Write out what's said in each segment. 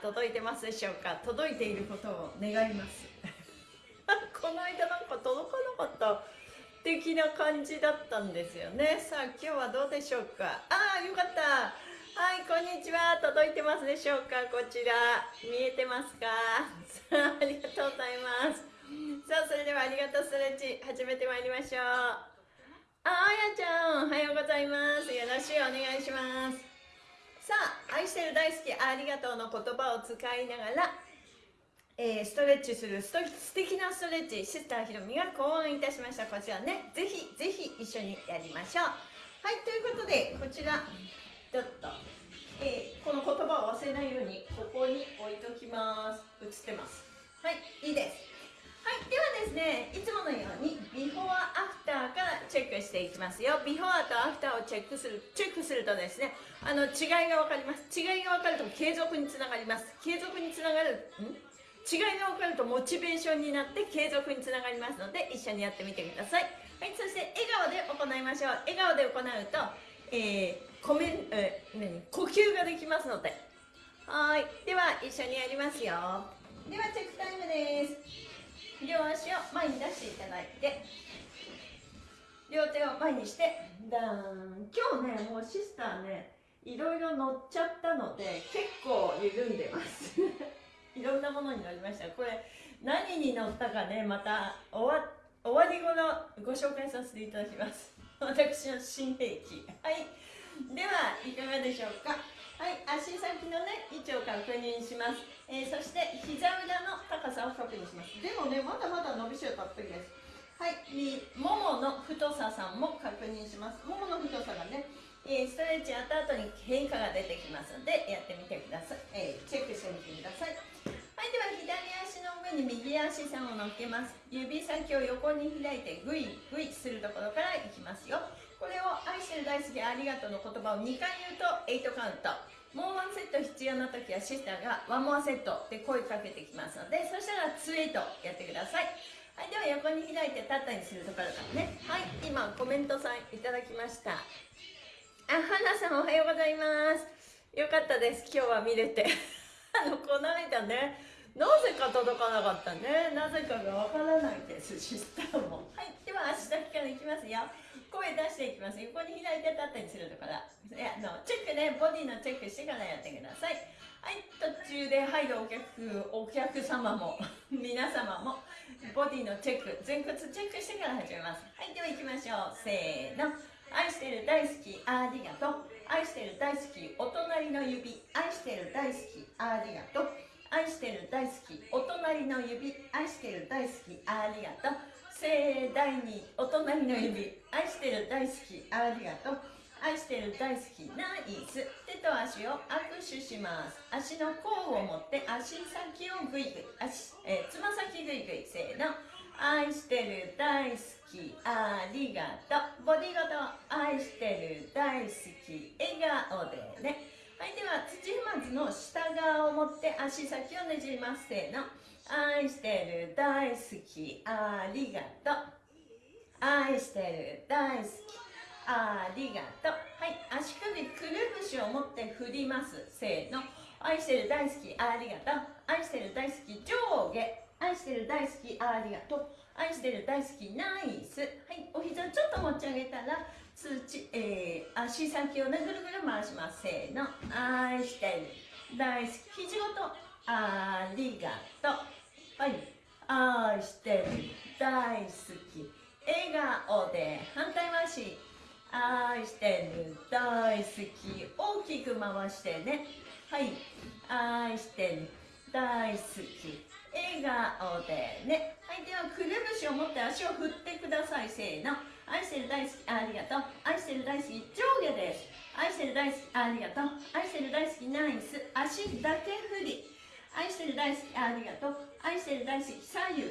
届いてますでしょうか？届いていることを願います。この間なんか届かなかった的な感じだったんですよね。さあ今日はどうでしょうか？ああよかった。はいこんにちは。届いてますでしょうか？こちら。見えてますか？さあありがとうございます。さあそれではありがとうストレッチ。始めてまいりましょう。ああやちゃんおはようございます。よろしくお願いします。さあ愛してる大好きありがとうの言葉を使いながら、えー、ストレッチするスト素敵なストレッチシスターひろみが考案いたしました。こちらねぜひぜひ一緒にやりましょう。はいということでこちらちょっと、えー、この言葉を忘れないようにここに置いときます。映ってます。はいいいです。はいではですねいつものようにビフォーアフターからチェックしていきますよ。ビフォーとアフターをチェックするチェックするとですねあの違いが分かります。違いが分かると継続につながります。継続につながるん？違いが分かるとモチベーションになって継続につながりますので一緒にやってみてください。はいそして笑顔で行いましょう。笑顔で行うと、えー、コメえー、何？呼吸ができますので。はいでは一緒にやりますよ。ではチェックタイムです。両足を前に出していただいて両手を前にしてダーン。今日ねもうシスターねいろいろ乗っちゃったので結構緩んでます。いろんなものに乗りました。これ何に乗ったかねまた終わ終わり頃ご紹介させていただきます。私の新兵器。はい。ではいかがでしょうか？はい足先のね位置を確認します、えー、そして膝裏の高さを確認します。でもねまだまだ伸びしろたっぷりです。はいももの太ささんも確認します。ももの太さがね、えー、ストレッチやった後に変化が出てきますのでやってみてください、えー、チェックしてみてください。はいでは左足の上に右足さんを乗っけます。指先を横に開いてグイグイするところからいきますよ。これを愛してる大好きありがとうの言葉を2回言うと8カウント。もうワンセット必要な時はシスターがワンモアセットで声かけてきますのでそしたら2エイトやってください。はいでは横に開いてタッタにするところからね。はい今コメントさんいただきました。あ花さんおはようございます。よかったです。今日は見れて。あのこの間ねなぜか届かなかったね。なぜかがわからないですシスターも。はいでは足先からいきますよ。声出していきます。横に開いて立ったりするとからいやのチェックね。ボディのチェックしてからやってください。はい途中で入るお客お客様も 皆様もボディのチェック前屈チェックしてから始めます。はいでは行きましょう。せーの。愛してる大好きありがとう。愛してる大好きお隣の指。愛してる大好きありがとう。愛してる大好きお隣の指。愛してる大好きありがとう。盛大にお隣の指。愛してる大好き。ありがとう。愛してる大好き。ナイス。手と足を握手します。足の甲を持って足先をグイグイ。足、えー、つま先グイグイ。せーの。愛してる大好き。ありがとう。ボディごと。愛してる大好き。笑顔でね。はいでは土踏まずの下側を持って足先をねじります。せーの。愛してる大好きありがとう。愛してる大好きありがとう。はい足首くるぶしを持って振りますせーの。愛してる大好きありがとう。愛してる大好き上下。愛してる大好きありがとう。愛してる大好きナイス。はいお膝ちょっと持ち上げたら土、えー、足先をねぐるぐる回します。せーの。愛してる大好き。肘ごとありがとう。はい。愛してる。大好き。笑顔で反対回し愛してる。大好き。大きく回してね。はい。愛してる。大好き。笑顔でね。はいではくるぶしを持って足を振ってください。せーの。愛してる大好き。ありがとう。愛してる大好き。上下です。愛してる大好き。ありがとう。愛してる大好き。ナイス。足だけ振り。愛してる大好きありがとう。愛してる大好き左右。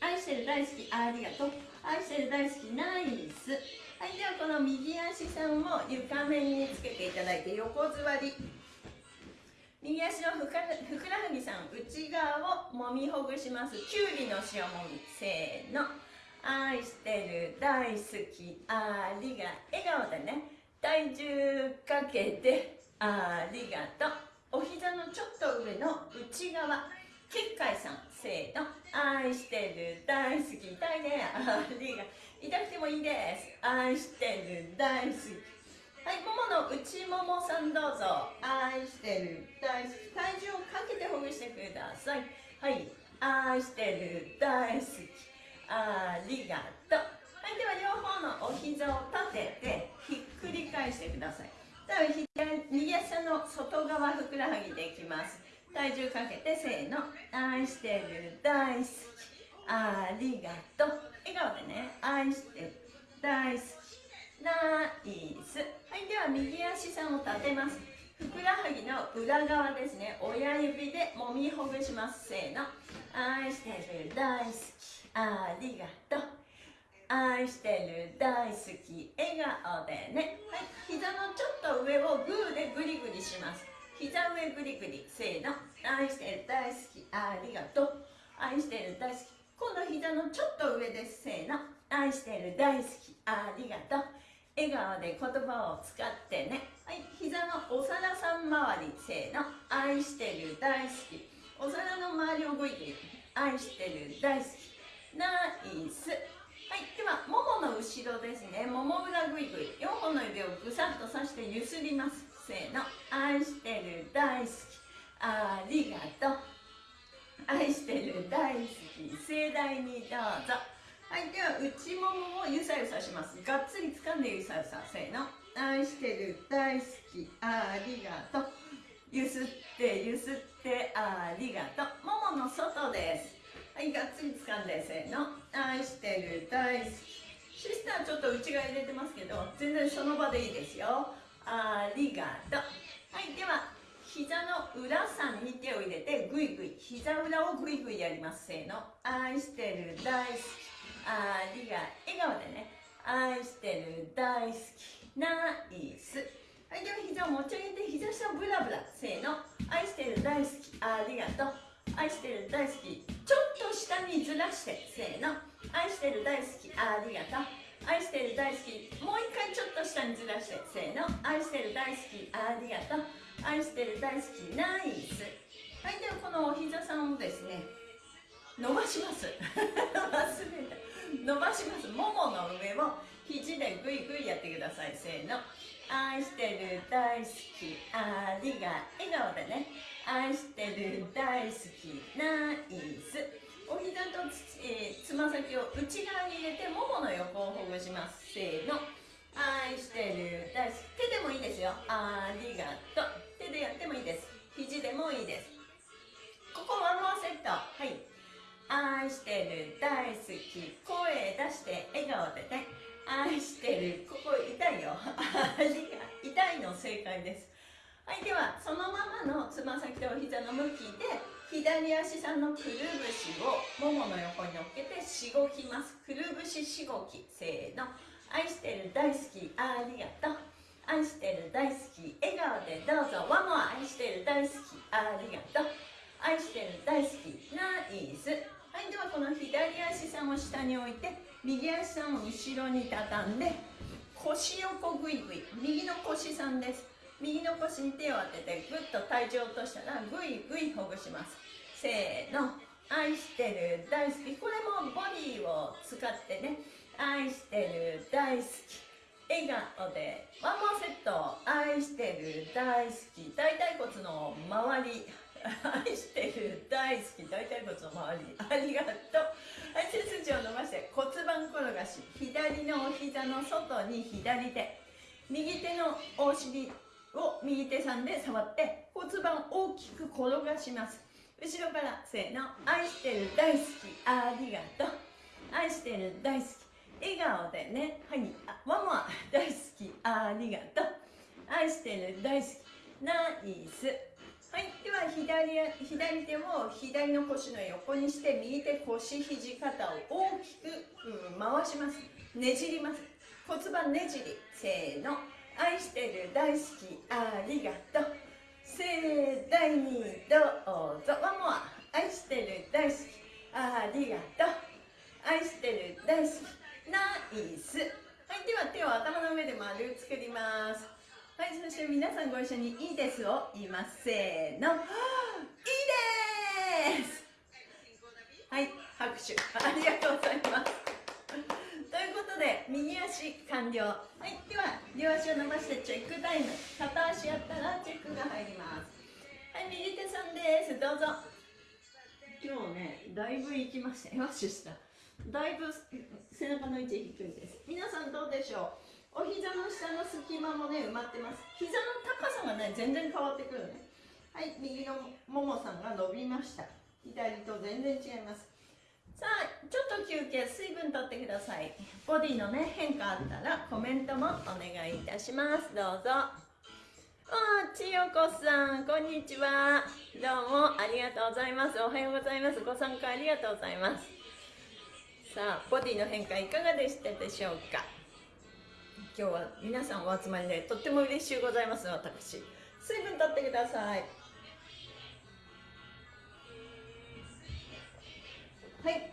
愛してる大好きありがとう。愛してる大好きナイス。はいではこの右足さんを床面につけていただいて横座り。右足のふくらはぎさん内側をもみほぐします。きゅうりの塩もみせーの。愛してる大好きありが笑顔でね。体重かけてありがとう。お膝のちょっと上の内側。結界さんせーの。愛してる。大好き。痛いね。ありが痛くてもいいです。愛してる。大好き。はいももの内ももさんどうぞ。愛してる。大好き。体重をかけてほぐしてください。はい。愛してる。大好き。ありがと。うはいでは両方のお膝を立ててひっくり返してください。では右足の外側ふくらはぎでいきます。体重かけてせーの。愛してる。大好きありがとう。笑顔でね。愛してる。大好きナイス。はいでは右足さんを立てます。ふくらはぎの裏側ですね。親指で揉みほぐします。せーの。愛してる。大好きありがとう。愛してる大好き笑顔でね。はい。膝のちょっと上をグーでグリグリします。膝上グリグリ。せーの。愛してる大好き。ありがとう。愛してる大好き。今度膝のちょっと上です。せーの。愛してる大好き。ありがとう。笑顔で言葉を使ってね。はい。膝のお皿さん周り。せーの。愛してる大好き。お皿の周りをグイグイ。愛してる大好き。ナイス。はいではももの後ろですね。もも裏グイグイ。4本の指をぐさっとさしてゆすります。せーの。愛してる大好き。ありがとう。愛してる大好き。盛大にどうぞ。はいでは内ももをゆさゆさします。がっつり掴んでゆさゆさ。せーの。愛してる大好き。ありがとう。ゆすってゆすって。ありがとう。ももの外です。はいがっつり掴んでせーの。愛してる大好き。シスターちょっと内側入れてますけど全然その場でいいですよ。ありがとう。はいでは膝の裏さんに手を入れてぐいぐい膝裏をぐいぐいやりますせーの。愛してる大好き。ありが笑顔でね。愛してる大好き。ナイス。はいでは膝を持ち上げて膝下をブラブラせーの。愛してる大好き。ありがとう。愛してる大好きちょっと下にずらしてせーの。愛してる大好きありがとう。愛してる大好きもう一回ちょっと下にずらしてせーの。愛してる大好きありがとう。愛してる大好きナイス。はいではこのお膝さんをですね伸ばします。忘れた。伸ばします。ももの上を肘でグイグイやってください。せーの。愛してる大好き。ありが笑顔でね。愛してる大好き。ナイス。お膝とつ,、えー、つま先を内側に入れてももの横をほぐします。せーの。愛してる大好き。手でもいいですよ。ありがとう手でやってもいいです。肘でもいいです。ここワンモアセット。はい。愛してる大好き。声出して笑顔でね。愛してる。ここ痛いよ。痛いの正解です。はいではそのままのつま先とお膝の向きで左足さんのくるぶしをももの横に乗っけてしごきます。くるぶししごきせーの。愛してる大好きありがとう。愛してる大好き笑顔でどうぞ。ワンモ愛してる大好きありがとう。愛してる大好きナイス。はいではこの左足さんを下に置いて右足さんを後ろに畳んで腰横グイグイ。右の腰さんです。右の腰に手を当ててぐっと体重を落としたらぐいぐいほぐします。せーの。愛してる大好き。これもボディを使ってね。愛してる大好き。笑顔でワンモアセット。愛してる大好き。大腿骨の周り。愛してる大好き大腿骨の周りありがとう。はい背筋を伸ばして骨盤転がし。左のお膝の外に左手。右手のお尻を右手さんで触って骨盤大きく転がします。後ろからせーの愛してる大好き。ありがとう。愛してる大好き。笑顔でね。はいあワンモア。大好き。ありがとう。愛してる大好き。ナイス。はい。では左左手を左の腰の横にして右手腰肘肩を大きく、うん、回します。ねじります。骨盤ねじり。せーの。愛してる大好きありがとう。盛大にどうぞ。ワンモア。愛してる大好きありがとう。愛してる大好き。ナイス。はい。では手を頭の上で丸作ります。はいそして皆さんご一緒に「いいです」を言います。せーの「いいです」はい拍手。ありがとうございます。ということで右足完了。はいでは両足を伸ばしてチェックタイム。片足やったらチェックが入ります。はい右手さんです。どうぞ。今日ねだいぶ行きました。よしした。だいぶ背中の位置低いです。皆さんどうでしょう？お膝の下の隙間もね埋まってます。膝の高さがね全然変わってくるね。はい右のももさんが伸びました。左と全然違います。さあちょっと休憩水分とってください。ボディのね変化あったらコメントもお願いいたします。どうぞ。あ千代子さんこんにちは。どうもありがとうございます。おはようございます。ご参加ありがとうございます。さあボディの変化いかがでしたでしょうか？今日は皆さんお集まりでとっても嬉しゅうございます私。水分とってください。はい、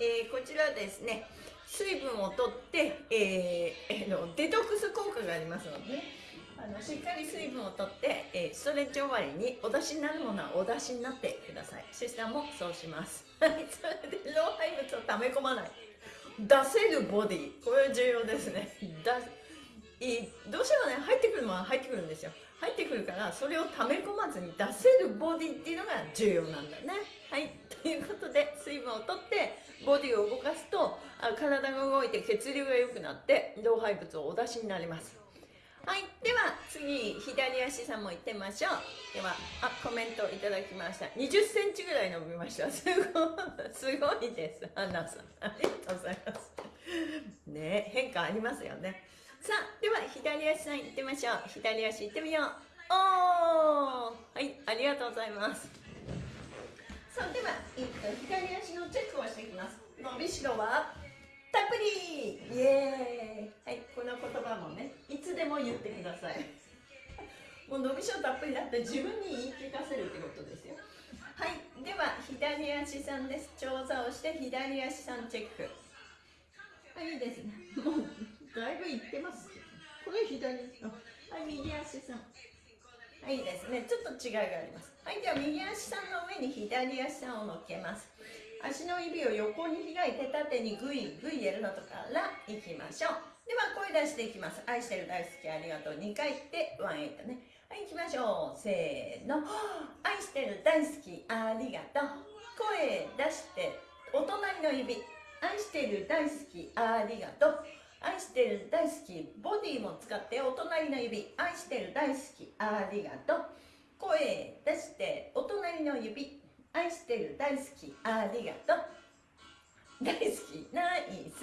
えー、こちらですね。水分をとって、えー、えー、のデトックス効果がありますので、ね、あのしっかり水分をとって、えー、ストレッチ終わりにお出しになるものはお出しになってください。シスターもそうします。はい。それで老廃物を溜め込まない。出せるボディ。これ重要ですね。いどうしてもね。入ってくるのは入ってくるんですよ。入ってくるからそれを溜め込まずに出せるボディっていうのが重要なんだね。はい。ということで水分をとってボディを動かすとあ体が動いて血流が良くなって老廃物をお出しになります。はい。では次左足さんも行ってみましょう。ではあコメントいただきました。2 0センチぐらい伸びました。すごいすごいです。アンナさん。ありがとうございます。ね変化ありますよね。さあでは左足さん行ってみましょう。左足行ってみよう。おー。はいありがとうございます。さあでは、えっと、左足のチェックをしていきます。伸びしろはたっぷり。イエーイ。はいこの言葉もねいつでも言ってください。もう伸びしろたっぷりだって自分に言い聞かせるってことですよ。はいでは左足さんです。調査をして左足さんチェック。はいいですね。もうだいぶいってますこれ左？はい右足さん。はいですね。ちょっと違いがあります。はいでは右足さんの上に左足さんを乗っけます。足の指を横に開いて縦にグイグイやるのとからいきましょう。では声出していきます。愛してる大好きありがとう。2回ってワンエイトね。はい行きましょう。せーの。愛してる大好きありがとう。声出してお隣の指。愛してる大好きありがとう愛してる大好きボディも使ってお隣の指愛してる大好きありがとう。声出してお隣の指愛してる大好きありがとう。大好きナイス。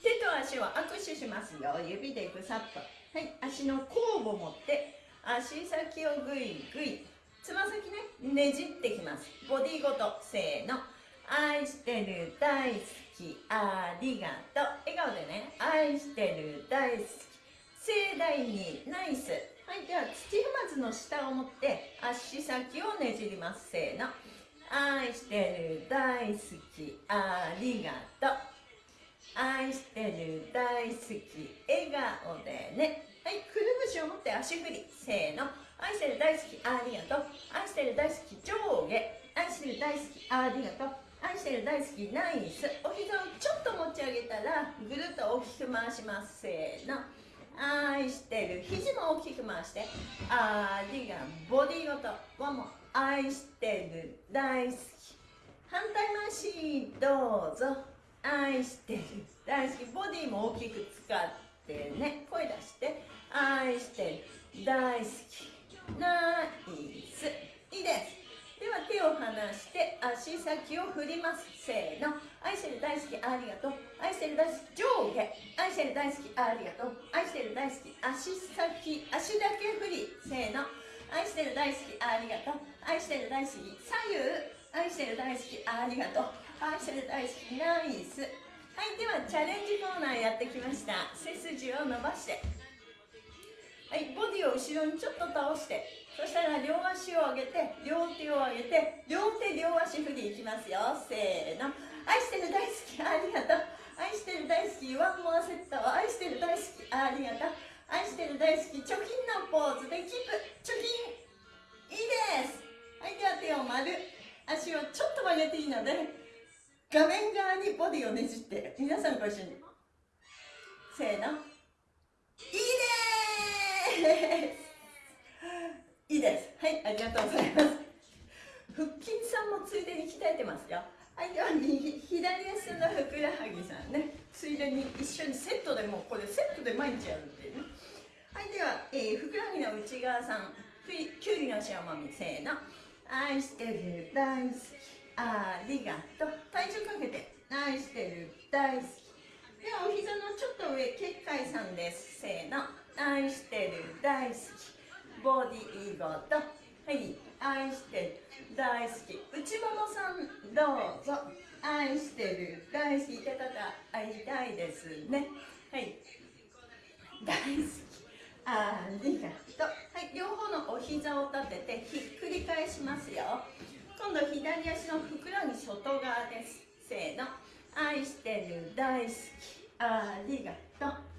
手と足を握手しますよ。指でぐさっと。はい足の甲を持って足先をぐいぐいつま先ねねじってきます。ボディごとせーの。愛してる大好き。ありがとう。笑顔でね愛してる大好き盛大にナイス。はいでは土踏まずの下を持って足先をねじります。せーの。愛してる大好きありがとう。愛してる大好き笑顔でね。はいくるぶしを持って足振り。せーの。愛してる大好きありがとう。愛してる大好き上下。愛してる大好きありがとう。愛してる大好きナイスお膝をちょっと持ち上げたらぐるっと大きく回します。せーの。愛してる肘も大きく回してありがボディごと。ワンも愛してる大好き。反対回しどうぞ。愛してる大好き。ボディも大きく使ってね。声出して。愛してる大好き。ナイス。いいです。では手を離して足先を振ります。せーの。愛してる大好きありがとう。愛してる大好き上下。愛してる大好きありがとう。愛してる大好き足先。足だけ振り。せーの。愛してる大好きありがとう。愛してる大好き左右。愛してる大好きありがとう。愛してる大好きナイス。はいではチャレンジコーナーやってきました。背筋を伸ばして。はいボディを後ろにちょっと倒してそしたら両足を上げて両手を上げて両手両足振りいきますよ。せーの。愛してる大好きありがとう。愛してる大好きワンモアセット愛してる大好きありがとう。愛してる大好き貯金のポーズでキープ貯金いいです。はいでは手を丸。足をちょっと曲げていいので画面側にボディをねじって皆さんご一緒に。せーの。いいです。いいです。はいありがとうございます。腹筋さんもついでに鍛えてますよ。はいでは左足のふくらはぎさんね。ついでに一緒にセットでもこれセットで毎日やるっていうね。はいでは、えー、ふくらはぎの内側さんきゅうりの塩もみせーの。愛してる大好き。ありがとう。体重かけて。愛してる大好き。ではお膝のちょっと上結界さんです。せーの。愛してる大好き。ボディーゴと。はい。愛してる大好き。内ももさんどうぞ。愛してる大好き。って方会いたいですね。はい。大好き。ありがとう。はい。両方のお膝を立ててひっくり返しますよ。今度左足のふくらはぎ外側です。せーの。愛してる大好き。ありがとう。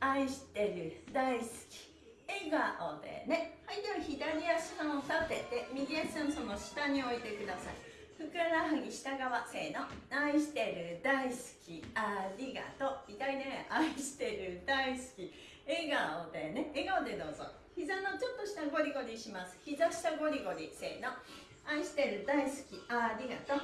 愛してる大好き笑顔でね。はいでは左足の立てて右足のその下に置いてください。ふくらはぎ下側せーの。愛してる大好き。ありがとう。痛いね。愛してる大好き。笑顔でね。笑顔でどうぞ。膝のちょっと下ゴリゴリします。膝下ゴリゴリせーの。愛してる大好き。ありがとう。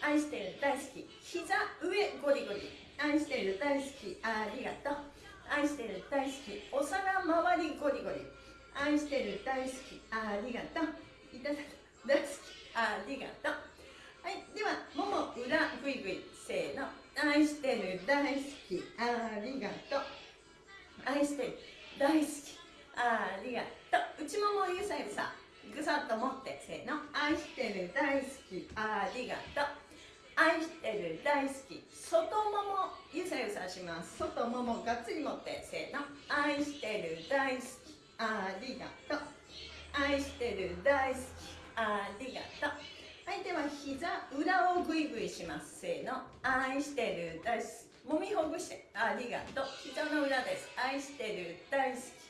愛してる大好き。膝上ゴリゴリ。愛してる大好き。ありがとう。愛してる。大好き。お皿周りゴリゴリ。愛してる。大好き。ありがとう。いただく大好き。ありがとう。はいではもも裏ぐいぐいせーの。愛してる。大好き。ありがとう。愛してる。大好き。ありがとう。内ももゆさゆさぐさっと持ってせーの。愛してる。大好き。ありがとう。愛してる大好き。外ももゆさゆさします。外ももがっつり持ってせーの。愛してる大好き。ありがとう。愛してる大好き。ありがとう。はいでは膝裏をぐいぐいします。せーの。愛してる大好き。もみほぐしてありがとう。膝の裏です。愛してる大好き。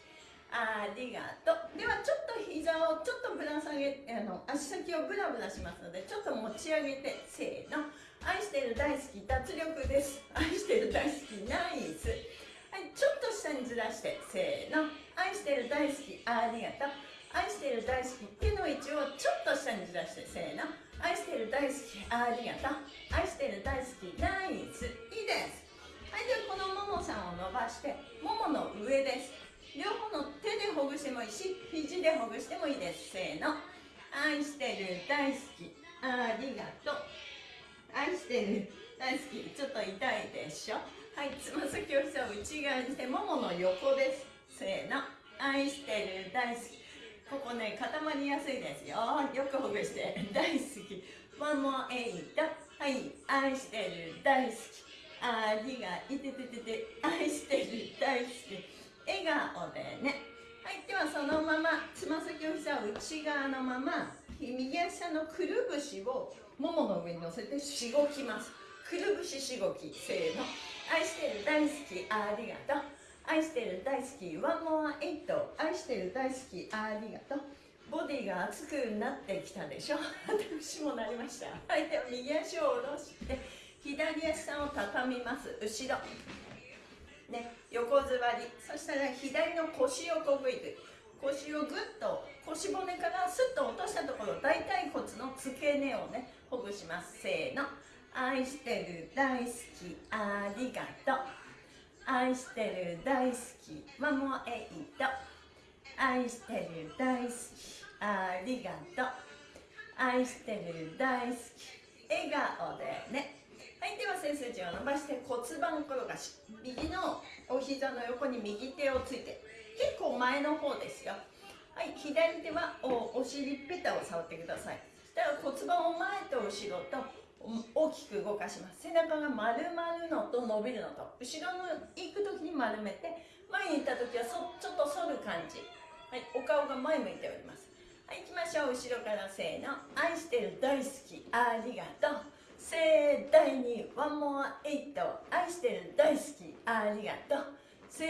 ありがとう。ではちょっと膝をちょっとぶら下げあの足先をブラブラしますのでちょっと持ち上げてせーの。愛してる大好き脱力です。愛してる大好きナイス。はいちょっと下にずらしてせーの。愛してる大好きありがとう。愛してる大好き手の位置をちょっと下にずらしてせーの。愛してる大好きありがとう。愛してる大好きナイス。いいです。はいではこのももさんを伸ばしてももの上です。両方の手でほぐしてもいいし肘でほぐしてもいいです。せーの。愛してる大好き。ありがとう。愛してる大好き。ちょっと痛いでしょ？はいつま先を膝を内側にしてももの横です。せーの。愛してる大好き。ここね固まりやすいですよ。よくほぐして大好き。One more eight はい愛してる大好き。ありがいてててて。愛してる大好き。笑顔でね。はいではそのままつま先を膝を内側のまま右足のくるぶしをももの上に乗せてしごきます。くるぶししごきせーの。愛してる大好きありがとう。愛してる大好きワンモアエイト愛してる大好きありがとう。ボディが熱くなってきたでしょ。私もなりました。はいでは右足を下ろして左足さんを畳みます。後ろ。ね、横座りそしたら左の腰をこぐいて腰をぐっと腰骨からスッと落としたところ大腿骨の付け根をねほぐします。せーの。愛してる大好きありがとう。愛してる大好きマモエイト。愛してる大好きありがとう。愛してる大好き笑顔でね。はいでは背筋を伸ばして骨盤転がし右のお膝の横に右手をついて結構前の方ですよ。はい左手はおお尻ペタを触ってください。そしたら骨盤を前と後ろと大きく動かします。背中が丸まるのと伸びるのと後ろの行く時に丸めて前に行った時はそちょっと反る感じ。はいお顔が前向いております。はい行きましょう。後ろからせーの。愛してる大好き。ありがとう。盛大にワンモアエイト愛してる大好き。ありがとう。せ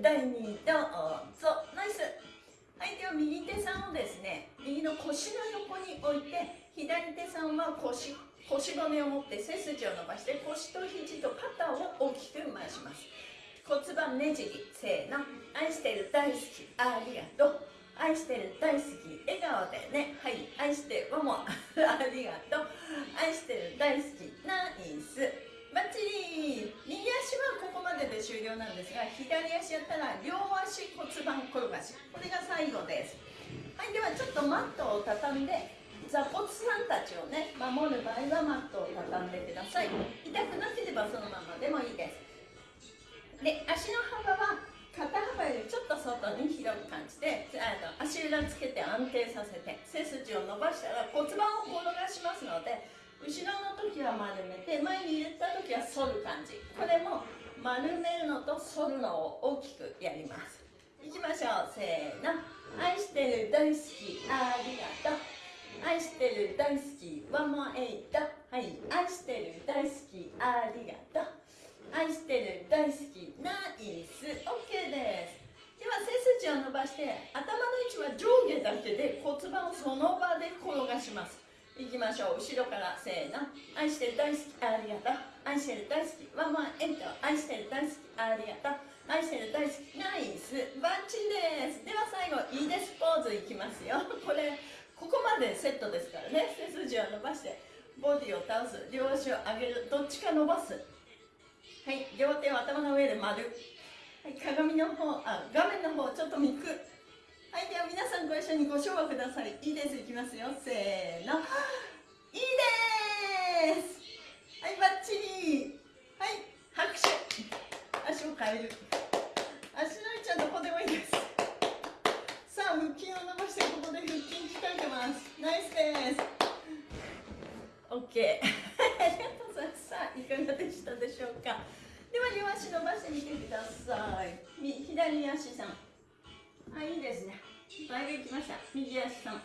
ー第2どうぞ。ナイス。はいでは右手さんをですね右の腰の横に置いて左手さんは腰腰骨を持って背筋を伸ばして腰と肘と肩を大きく回します。骨盤ねじり。せーの。愛してる大好き。ありがとう。愛してる大好き笑顔でね。はい。愛してわも。ありがとう。愛してる大好きナイス。バッチリ。右足はここまでで終了なんですが左足やったら両足骨盤転がし。これが最後です。はい。ではちょっとマットを畳んで座骨さんたちをね守る場合はマットを畳んでください。痛くなければそのままでもいいです。で足の幅は肩幅よりちょっと外に広く感じてあの足裏つけて安定させて背筋を伸ばしたら骨盤を転がしますので後ろの時は丸めて前に入れた時は反る感じ。これも丸めるのと反るのを大きくやります。いきましょう。せーの。愛してる大好き。ありがとう。愛してる大好き。ワンモアエイト。はい。愛してる大好き。ありがとう。愛してる大好きナイス。OK です。では背筋を伸ばして頭の位置は上下だけで骨盤をその場で転がします。いきましょう。後ろからせーの。愛してる大好きありがとう。愛してる大好きワンワンエント愛してる大好きありがとう。愛してる大好きナイス。バッチリです。では最後いいですポーズいきますよ。これここまでセットですからね。背筋を伸ばしてボディを倒す。両足を上げる。どっちか伸ばす。はい両手を頭の上で丸。はい鏡の方あ画面の方ちょっと見く。はいでは皆さんご一緒にご唱和ください。いいですいきますよ。せーの。いいです。はいバッチリ。はい拍手。足を変える。足の位置はどこでもいいです。さあ腹筋を伸ばしてここで腹筋鍛えてます。ナイスです。OK ありがとうございます。さあいかがでしたでしょうか？両足伸ばしてみてください左足さんあ、いいですね。だいぶきました。右足さん。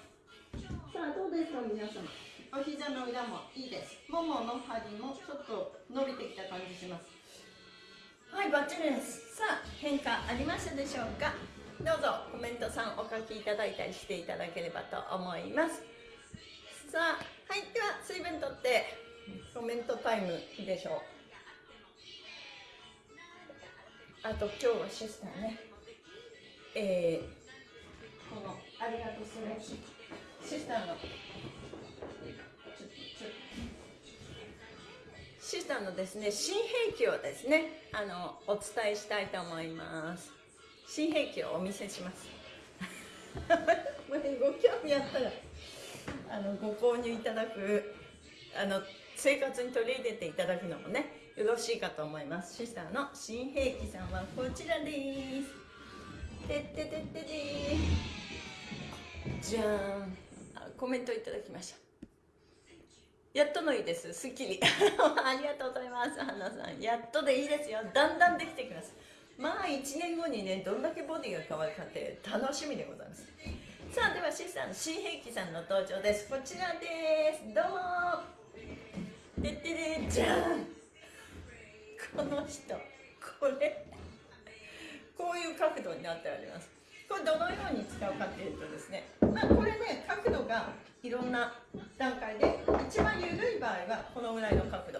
さあ、どうですか、皆様。お膝の裏もいいです。ももの針もちょっと伸びてきた感じします。はい、バッチリです。さあ、変化ありましたでしょうかどうぞコメントさんお書きいただいたりしていただければと思います。さあ、はい、では水分とってコメントタイムでしょう。あと今日はシスターね。えー、このありがとうそれシスターのシスターのですね新兵器をですねあのお伝えしたいと思います。新兵器をお見せします。ご興味あったらあのご購入いただくあの生活に取り入れていただくのもねよろしいかと思います。シスターの新兵器さんはこちらです。てっててってでじゃーん。コメントいただきました。やっとのいいです。すっきり。ありがとうございます。花さん。やっとでいいですよ。だんだんできてきます。まあ1年後にねどんだけボディが変わるかって楽しみでございます。さあではシスターの新兵器さんの登場です。こちらです。どうも。てってれじゃん。この人。これ。こういう角度になっております。これどのように使うかっていうとですね、まあ、これね角度がいろんな段階で一番緩い場合はこのぐらいの角度。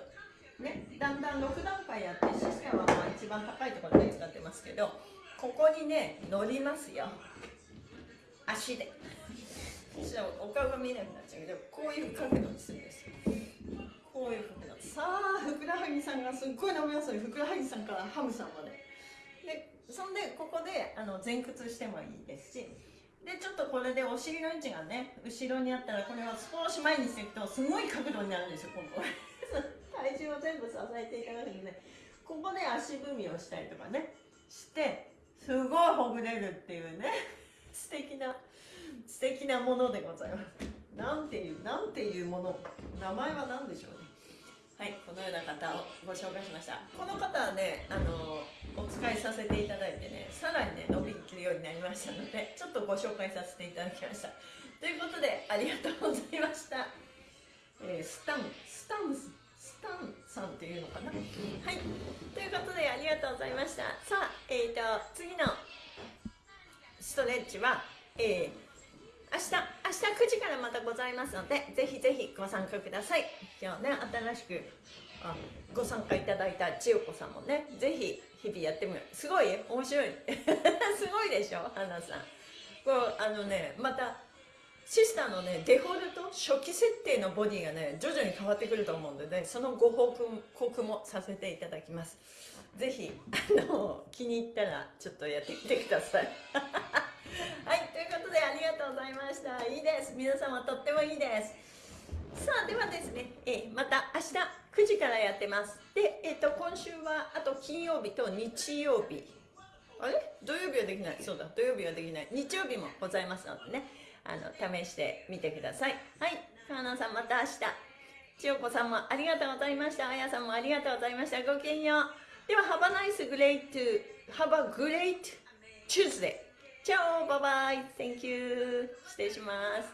ね、だんだん6段階やってシステムはまあ一番高いところで使ってますけどここにね乗りますよ。足で。そしたらお顔が見えなくなっちゃうけどこういう角度にするんですこういう角度さあふくらはぎさんがすっごい伸びますよふくらはぎさんからハムさんまで。でそんでここであの前屈してもいいですし。でちょっとこれでお尻の位置がね後ろにあったらこれを少し前にしていくとすごい角度になるんですよここ 体重を全部支えていただくのでここで足踏みをしたりとかねしてすごいほぐれるっていうね。素敵な素敵なものでございます。なんていうなんていうもの名前は何でしょうね。はいこのような方をご紹介しました。この方はねあのお使いさせていただいてねさらにね伸びきるようになりましたのでちょっとご紹介させていただきました。ということでありがとうございました、えー、スタンスタンスタンさんっていうのかな？はい。ということでありがとうございました。さあ、えー、と次のストレッチは、えー明日明日9時からまたございますのでぜひぜひご参加ください。今日ね新しくあご参加いただいた千代子さんもねぜひ日々やってみるすごい面白い。すごいでしょ花さん。こうあのねまたシスターのねデフォルト初期設定のボディがね徐々に変わってくると思うのでねそのご報告もさせていただきます。ぜひあの気に入ったらちょっとやってみてください。はいということでありがとうございました。いいです。皆様とってもいいです。さあではですね、えまた明日9時からやってます。で、えーと、今週はあと金曜日と日曜日。あれ？土曜日はできない。そうだ土曜日はできない。日曜日もございますのでね。あの試してみてください。はい川野さんまた明日。千代子さんもありがとうございました。あやさんもありがとうございました。ごきげんよう。では Have a nice great Have a great Tuesday チャオバイバイ Thank you. 失礼します。